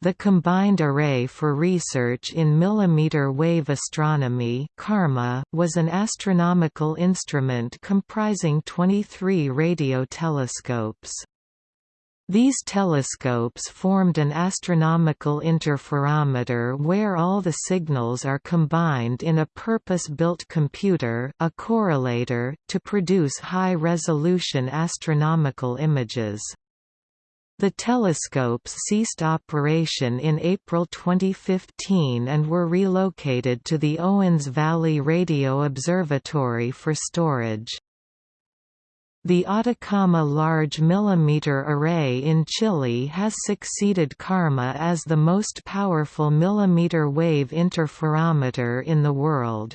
The Combined Array for Research in Millimeter Wave Astronomy was an astronomical instrument comprising 23 radio telescopes. These telescopes formed an astronomical interferometer where all the signals are combined in a purpose-built computer a correlator, to produce high-resolution astronomical images. The telescopes ceased operation in April 2015 and were relocated to the Owens Valley Radio Observatory for storage. The Atacama Large Millimeter Array in Chile has succeeded CARMA as the most powerful millimeter wave interferometer in the world.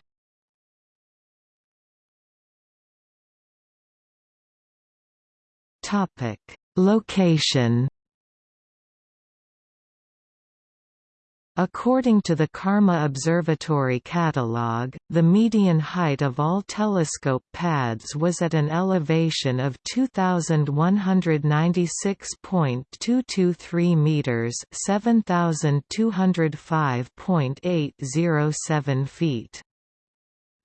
Location According to the CARMA Observatory catalogue, the median height of all telescope pads was at an elevation of 2196.223 meters, 7205.807 feet.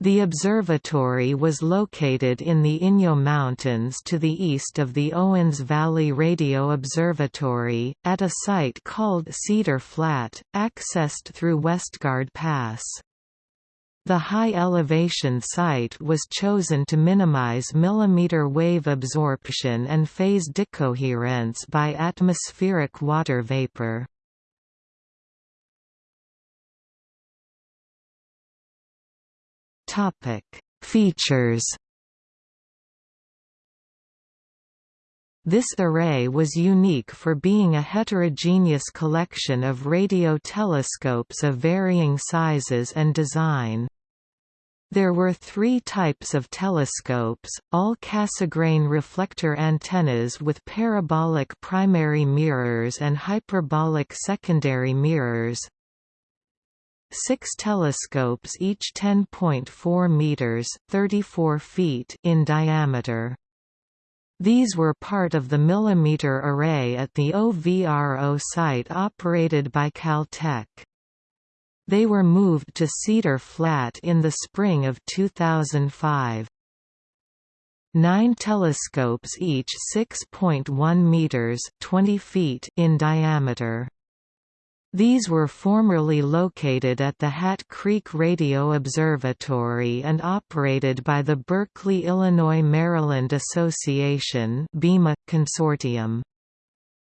The observatory was located in the Inyo Mountains to the east of the Owens Valley Radio Observatory, at a site called Cedar Flat, accessed through Westgard Pass. The high-elevation site was chosen to minimize millimeter wave absorption and phase decoherence by atmospheric water vapor. Topic: Features. This array was unique for being a heterogeneous collection of radio telescopes of varying sizes and design. There were three types of telescopes, all Cassegrain reflector antennas with parabolic primary mirrors and hyperbolic secondary mirrors, Six telescopes each 10.4 meters (34 feet) in diameter. These were part of the millimeter array at the OVRO site operated by Caltech. They were moved to Cedar Flat in the spring of 2005. Nine telescopes each 6.1 meters (20 feet) in diameter. These were formerly located at the Hat Creek Radio Observatory and operated by the Berkeley Illinois-Maryland Association Consortium.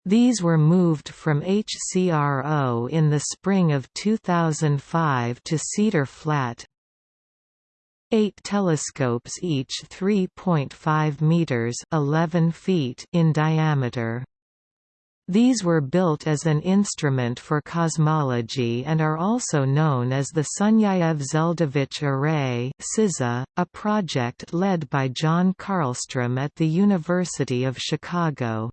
These were moved from HCRO in the spring of 2005 to Cedar Flat. Eight telescopes each 3.5 meters (11 feet) in diameter. These were built as an instrument for cosmology and are also known as the Sunyaev-Zeldovich Array a project led by John Carlstrom at the University of Chicago.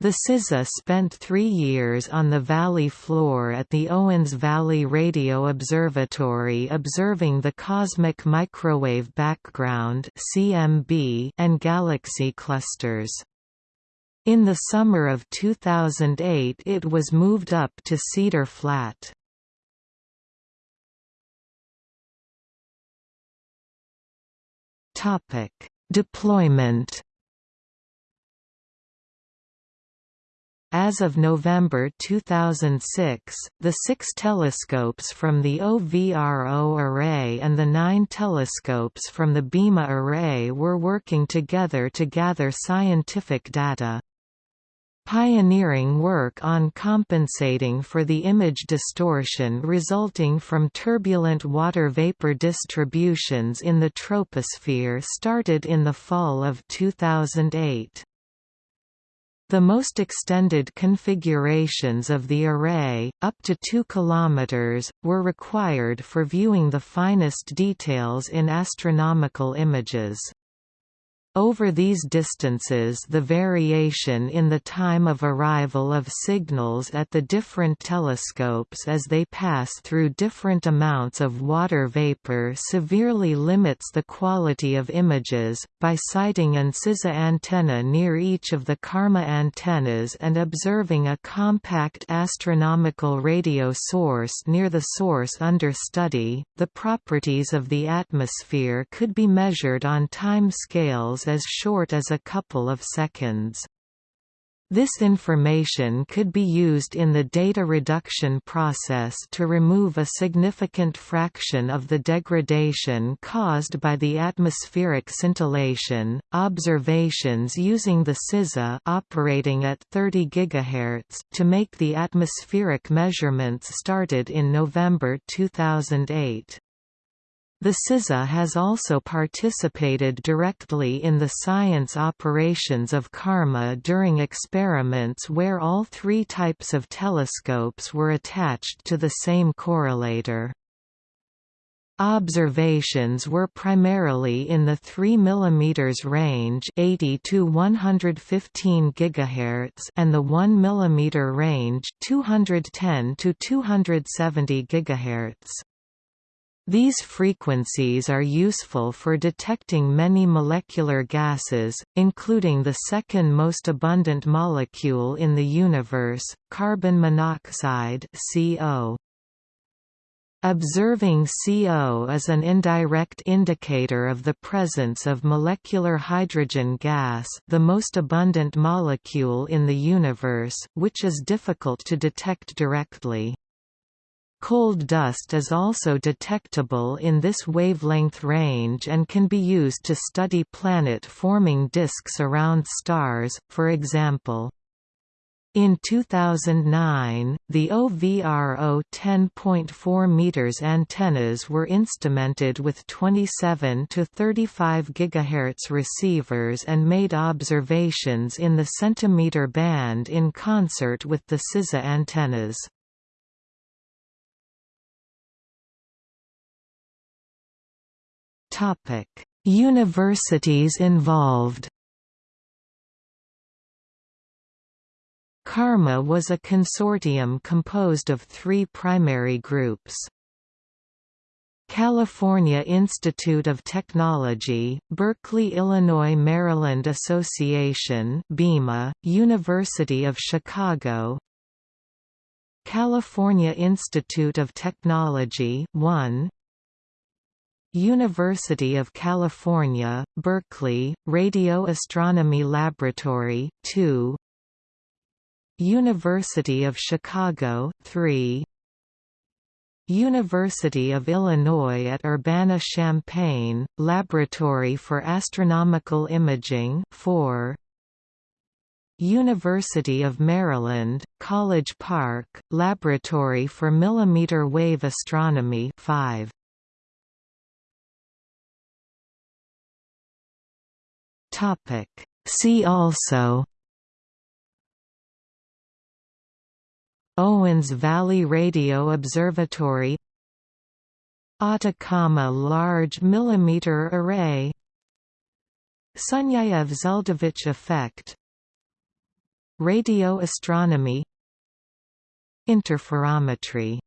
The SZA spent three years on the valley floor at the Owens Valley Radio Observatory observing the cosmic microwave background and galaxy clusters. In the summer of 2008 it was moved up to Cedar Flat. Deployment As of November 2006, the six telescopes from the OVRO array and the nine telescopes from the BIMA array were working together to gather scientific data. Pioneering work on compensating for the image distortion resulting from turbulent water vapor distributions in the troposphere started in the fall of 2008. The most extended configurations of the array, up to 2 km, were required for viewing the finest details in astronomical images. Over these distances the variation in the time of arrival of signals at the different telescopes as they pass through different amounts of water vapor severely limits the quality of images. By siting an SZA antenna near each of the CARMA antennas and observing a compact astronomical radio source near the source under study, the properties of the atmosphere could be measured on time scales as short as a couple of seconds. This information could be used in the data reduction process to remove a significant fraction of the degradation caused by the atmospheric scintillation. Observations using the SZA operating at 30 GHz to make the atmospheric measurements started in November 2008. The SZA has also participated directly in the science operations of CARMA during experiments where all three types of telescopes were attached to the same correlator. Observations were primarily in the 3 mm range 80 to 115 GHz and the 1 mm range 210 to 270 GHz. These frequencies are useful for detecting many molecular gases, including the second most abundant molecule in the universe, carbon monoxide CO. Observing CO is an indirect indicator of the presence of molecular hydrogen gas the most abundant molecule in the universe, which is difficult to detect directly. Cold dust is also detectable in this wavelength range and can be used to study planet-forming disks around stars, for example. In 2009, the OVRO 10.4 meters antennas were instrumented with 27 to 35 GHz receivers and made observations in the centimeter band in concert with the SZA antennas. Topic: Universities involved. CARMA was a consortium composed of three primary groups. California Institute of Technology, Berkeley Illinois Maryland Association BIMA, University of Chicago California Institute of Technology 1 University of California, Berkeley, Radio Astronomy Laboratory 2 University of Chicago 3 University of Illinois at Urbana-Champaign, Laboratory for Astronomical Imaging 4 University of Maryland, College Park, Laboratory for Millimeter Wave Astronomy 5 Topic. See also Owens Valley Radio Observatory Atacama Large Millimeter Array Sunyaev-Zeldovich effect Radio astronomy Interferometry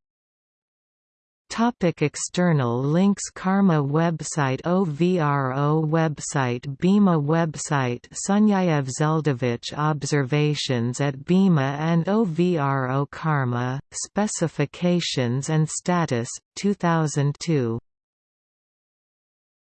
Topic external links CARMA website OVRO website BIMA website Sunyaev Zeldovich observations at BIMA and OVRO CARMA, specifications and status, 2002